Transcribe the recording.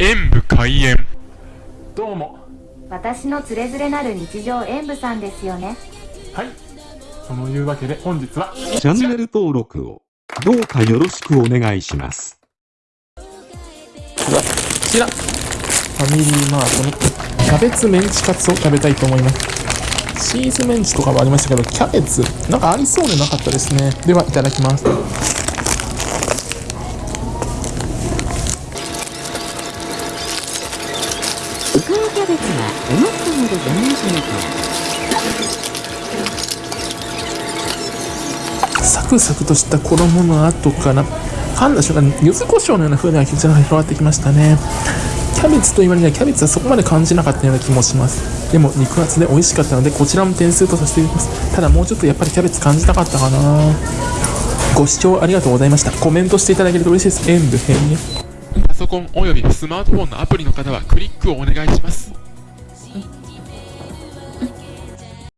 演武開演。どうも。私のつれづれなる日常演舞さんですよね。はい。そのいうわけで本日はチャンネル登録をどうかよろしくお願いします。こちら。ファミリーマートのキャベツメンチカツを食べたいと思います。チーズメンチとかもありましたけどキャベツ。なんかありそうでなかったですね。ではいただきますキャベツは思ったほどじゃないしねサクサクとした衣の後から噛んだ瞬間に柚子胡椒のような風味が広がってきましたね。キャベツと言われにはキャベツはそこまで感じなかったような気もします。でも肉厚で美味しかったのでこちらも点数とさせていただきます。ただもうちょっとやっぱりキャベツ感じたかったかな。ご視聴ありがとうございました。コメントしていただけると嬉しいです。演武編にパソコンおよびスマートフォンのアプリの方はクリックをお願いします。